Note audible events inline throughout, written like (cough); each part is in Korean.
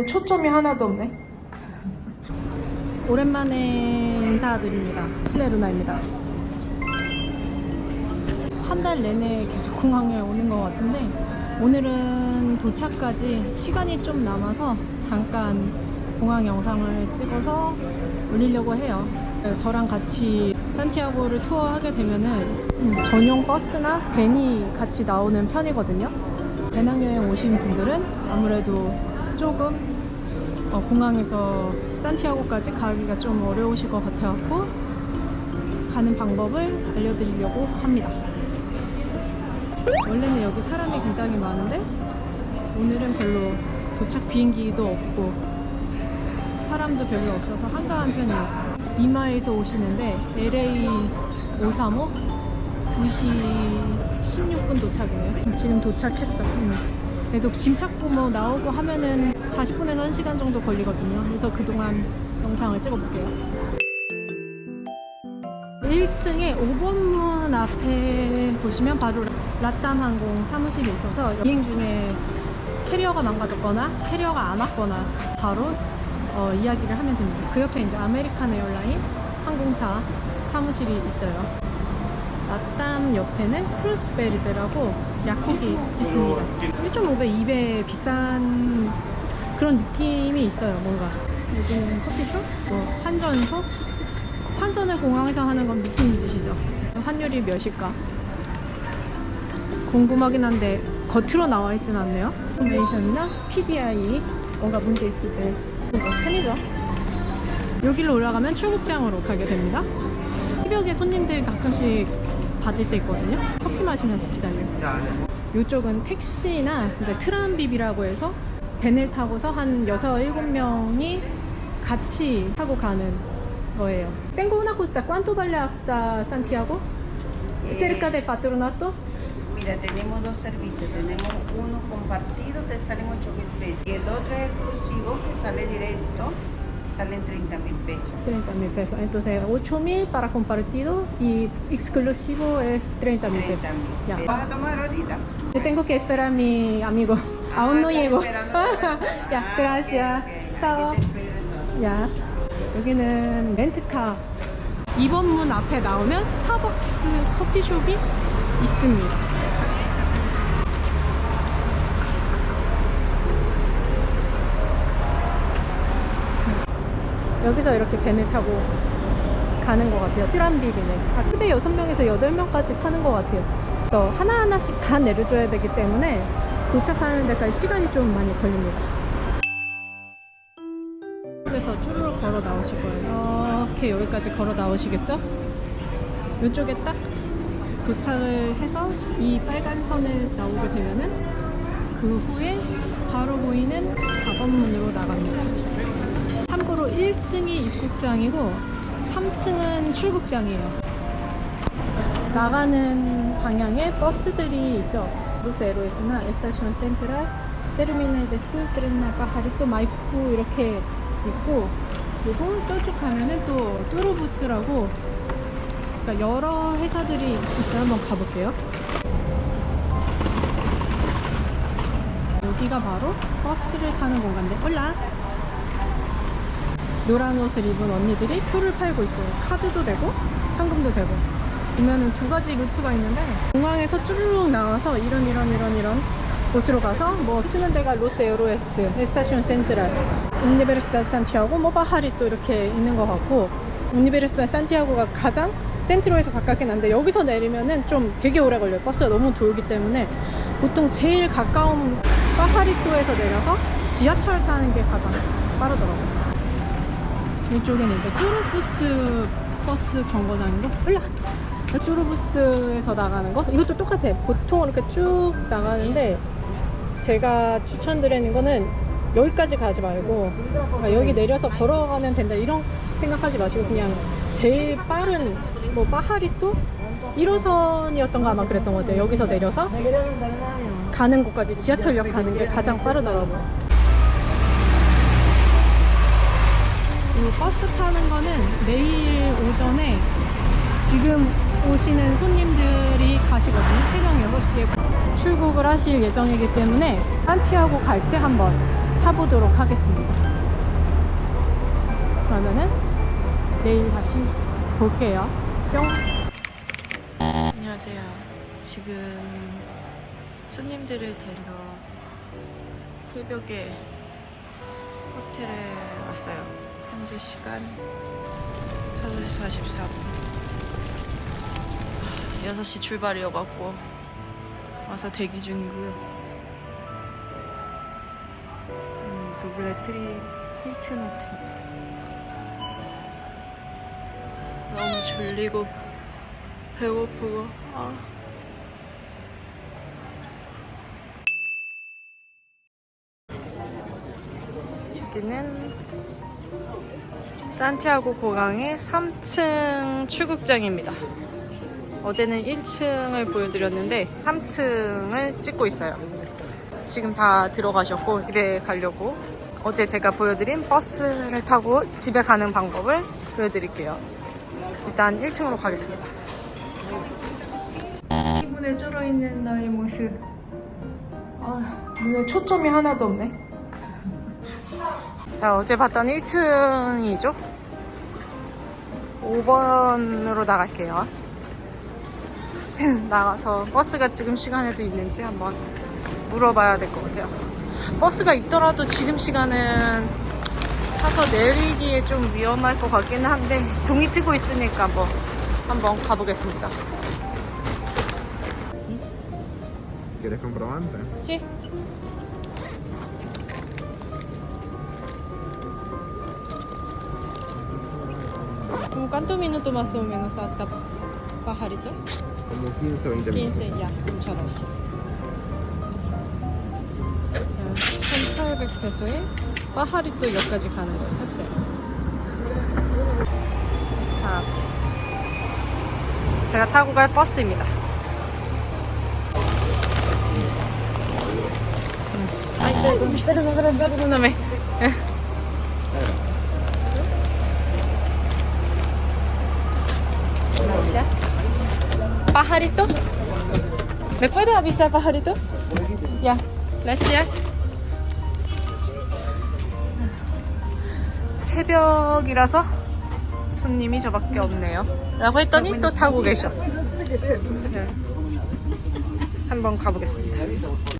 오늘 초점이 하나도 없네. 오랜만에 인사드립니다. 실레루나입니다. 한 달 내내 계속 공항에 오는 것 같은데 오늘은 도착까지 시간이 좀 남아서 잠깐 공항 영상을 찍어서 올리려고 해요. 저랑 같이 산티아고를 투어하게 되면은 음, 전용 버스나 밴이 같이 나오는 편이거든요. 배낭여행 오신 분들은 아무래도 조금 어, 공항에서 산티아고까지 가기가 좀 어려우실 것 같아갖고 가는 방법을 알려드리려고 합니다. 원래는 여기 사람이 굉장히 많은데 오늘은 별로 도착 비행기도 없고 사람도 별로 없어서 한가한 편이에요. 이마에서 오시는데 LA 535 2시 16분 도착이네요. 지금 도착했어. 음. 그래도 짐 찾고 뭐 나오고 하면은 40분에서 1시간 정도 걸리거든요. 그래서 그동안 영상을 찍어볼게요. 1층에 5번 문 앞에 보시면 바로 LATAM 항공 사무실이 있어서 비행 중에 캐리어가 망가졌거나 캐리어가 안 왔거나 바로 어, 이야기를 하면 됩니다. 그 옆에 이제 American Airline 항공사 사무실이 있어요. LATAM 옆에는 Cruz Verde라고 약국이 있습니다. 1.5배, 2배 비싼 그런 느낌이 있어요. 뭔가 여기는 커피숍, 뭐 환전소. 환전을 공항에서 하는 건 무슨 뜻이죠? 환율이 몇일까? 궁금하긴 한데 겉으로 나와 있진 않네요. information이나 PDI 뭔가 문제 있을 때 뭐, 편이죠. 여기로 올라가면 출국장으로 가게 됩니다. 새벽에 손님들 가끔씩 받을 때 있거든요. 커피 마시면서 기다려요. 이쪽은 택시나 이제 트람비비라고 해서 밴을 타고서 한 6, 7명이 같이 타고 가는 거예요. Tengo una justa. ¿Cuánto vale hasta Santiago? Cerca del patronato? Mira, tenemos dos servicios. Tenemos uno compartido, te salen 8 mil pesos. Y el otro es exclusivo, que sale directo, salen 30 mil pesos. 30 mil pesos. Entonces, 8 mil para compartido y exclusivo es 30 mil 30 pesos. mil. Ya. ¿Vas a tomar ahorita? Yo tengo que esperar a mi amigo. Ah, Aún no estás llego. (laughs) esperando a otra persona. ya, Ah, gracias. ok, ok. Chao. Aquí te espero entonces. 야, 여기는 렌트카 2번 문 앞에 나오면 스타벅스 커피숍이 있습니다. 여기서 이렇게 밴을 타고 가는 것 같아요. 트람비비는. 아, 크대 6명에서 8명까지 타는 것 같아요. 그래서 하나하나씩 다 내려줘야 되기 때문에 도착하는 데까지 시간이 좀 많이 걸립니다. 이쪽에서 쭈루룩 걸어 나오실 거예요. 이렇게 여기까지 걸어 나오시겠죠? 이쪽에 딱 도착을 해서 이 빨간 선을 나오게 되면은 그 후에 바로 보이는 4번 문으로 나갑니다. 참고로 1층이 입국장이고 3층은 출국장이에요. 나가는 방향에 버스들이 있죠. 센트랄, 테르미널 데스, 트렌나 파하리또 마이쿠 이렇게 있고 그리고 저쪽 가면은 또 Turbus라고 그러니까 여러 회사들이 있어요. 한번 가볼게요. 여기가 바로 버스를 타는 공간인데 hola 노란 옷을 입은 언니들이 표를 팔고 있어요. 카드도 되고 현금도 되고 보면은 두 가지 루트가 있는데 공항에서 쭈르륵 나와서 이런 이런 이런 이런 곳으로 가서 뭐 쓰는 데가 Los Héroes, Estación Central, 우니베르시타 산티아고, 뭐 바하리 또 이렇게 있는 것 같고 우니베르시타 산티아고가 가장 센트로에서 가깝긴 한데 여기서 내리면은 좀 되게 오래 걸려요. 버스가 너무 돌기 때문에 보통 제일 가까운 파하리토에서 내려서 지하철 타는 게 가장 빠르더라고요. 이쪽에는 이제 뚜루부스 버스 정거장이고 올라! 뚜루부스에서 나가는 거? 이것도 똑같아 보통 이렇게 쭉 나가는데 제가 추천드리는 거는 여기까지 가지 말고 아, 여기 내려서 걸어가면 된다 이런 생각하지 마시고 그냥 제일 빠른 뭐 파하리또 1호선이었던 거 아마 그랬던 것 같아요. 여기서 내려서 가는 곳까지 지하철역 가는 게 가장 빠르더라고요 이 버스 타는 거는 내일 오전에 지금 오시는 손님들이 가시거든요. 새벽 6시에 출국을 하실 예정이기 때문에 산티아고 갈 때 한번 타보도록 하겠습니다. 그러면은 내일 다시 볼게요. 뿅. 안녕하세요. 지금 손님들을 데리러 새벽에 호텔에 왔어요. 현재 시간 5시 44분. 6시 출발이어갖고 와서 대기 중이고요. 음, 노블레트리 힐튼 호텔입니다. 너무 졸리고 배고프고 아. 여기는 산티아고 공항의 3층 출국장입니다. 어제는 1층을 보여드렸는데 3층을 찍고 있어요. 지금 다 들어가셨고 집에 가려고 어제 제가 보여드린 버스를 타고 집에 가는 방법을 보여드릴게요. 일단 1층으로 가겠습니다. 기분에 쩔어있는 나의 모습. 아, 눈에 초점이 하나도 없네. 자, 어제 봤던 1층이죠? 5번으로 나갈게요. (laughs) 나가서 버스가 지금 시간에도 있는지 한번 물어봐야 될 것 같아요. 버스가 있더라도 지금 시간은 타서 내리기에 좀 위험할 것 같기는 한데 동이 뜨고 있으니까 뭐 한번 가보겠습니다. ¿Quieres comprobante? Sí. ¿Como cuántos minutos más o menos hasta Pajaritos? Como 15 o 20 minutos. 15, ya, muchas gracias. 자, 1,800페소에 파하리또 역까지 가는 걸 샀어요. 자, 제가 타고 갈 버스입니다. Perdóname. Gracias. ¿Pajarito? ¿Me puede avisar, pajarito? Ya, gracias. 새벽이라서 손님이 저밖에 없네요. 라고 했더니 또 타고 계셔. 네. 한번 가보겠습니다.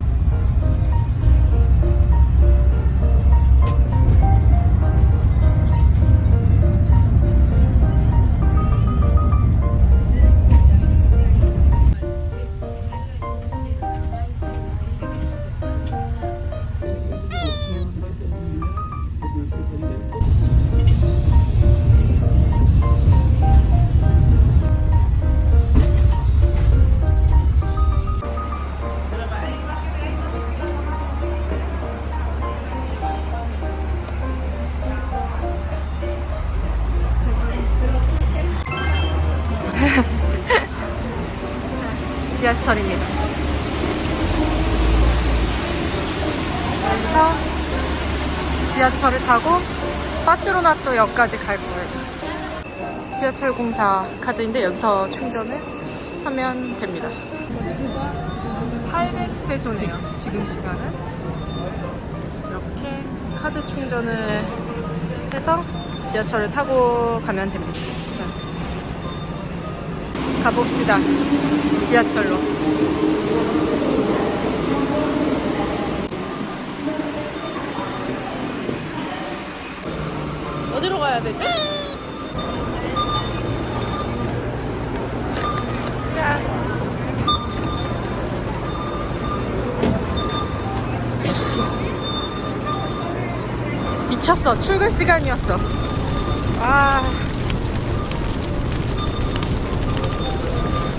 지하철을 타고 파트로나토 역까지 갈 거예요. 지하철 공사 카드인데 여기서 충전을 하면 됩니다. 800페소네요. 지금 시간은 이렇게 카드 충전을 해서 지하철을 타고 가면 됩니다. 자, 가봅시다. 지하철로. 어디로 가야 되지? 야. 미쳤어. 출근 시간이었어. 아.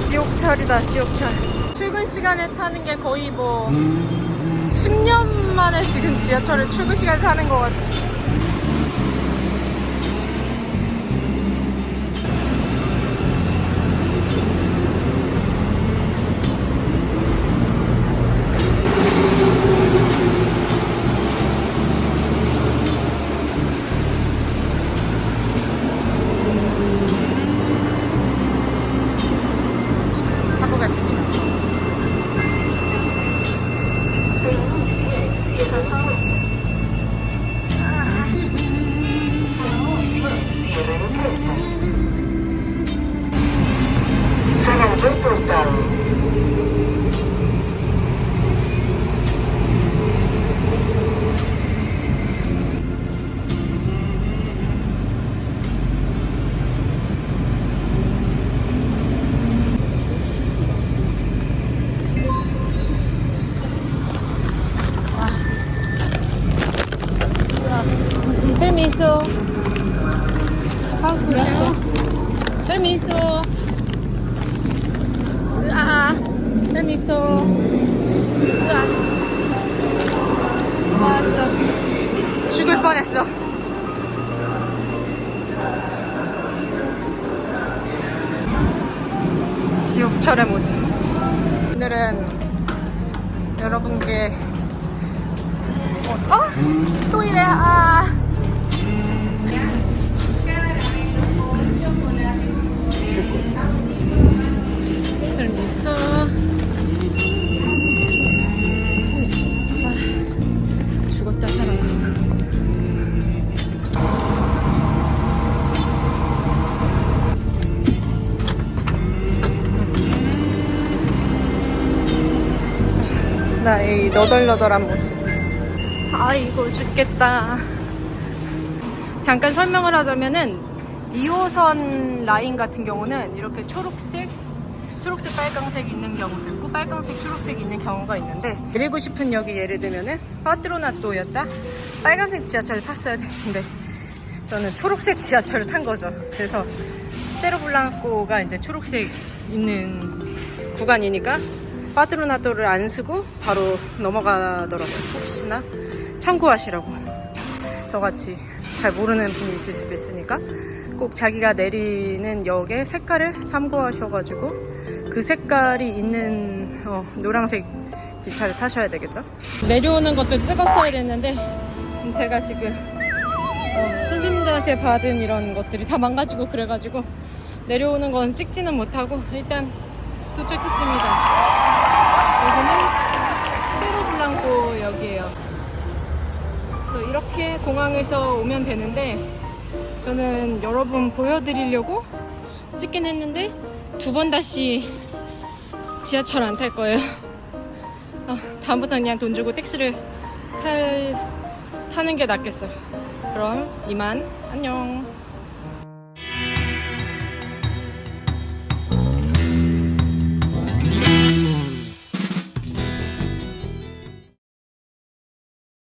지옥철이다 지옥철 출근 시간에 타는 게 거의 뭐 10년 만에 지금 지하철을 출근 시간에 타는 것 같아 아, 그랬어. permiso. 아, permiso. 아, 아, 진짜 죽을 뻔했어. 지옥철의 모습. 오늘은 여러분께 어, 어, 씨, 또 이래. 아. Permiso. 아, 죽었다 살아났어. 나의 너덜너덜한 모습. 아이고 죽겠다. 잠깐 설명을 하자면은 2호선 라인 같은 경우는 이렇게 초록색, 초록색, 빨강색 있는 경우도 있고 빨강색, 초록색 있는 경우가 있는데 내리고 싶은 역이 예를 들면은 파트로나토였다. 빨간색 지하철을 탔어야 되는데 저는 초록색 지하철을 탄 거죠. 그래서 세로블랑코가 이제 초록색 있는 구간이니까 파트로나토를 안 쓰고 바로 넘어가더라고요. 혹시나 참고하시라고. 저같이 잘 모르는 분이 있을 수도 있으니까 꼭 자기가 내리는 역의 색깔을 참고하셔가지고 그 색깔이 있는 어, 노란색 기차를 타셔야 되겠죠? 내려오는 것도 찍었어야 됐는데 제가 지금 어, 선생님들한테 받은 이런 것들이 다 망가지고 그래가지고 내려오는 건 찍지는 못하고 일단 도착했습니다. 여기는 세로블랑코 역이에요. 이렇게 공항에서 오면 되는데 저는 여러분 보여드리려고 찍긴 했는데 두 번 다시 지하철 안 탈 거예요. 아, 다음부터 그냥 돈 주고 택시를 탈, 타는 게 낫겠어요. 그럼 이만 안녕.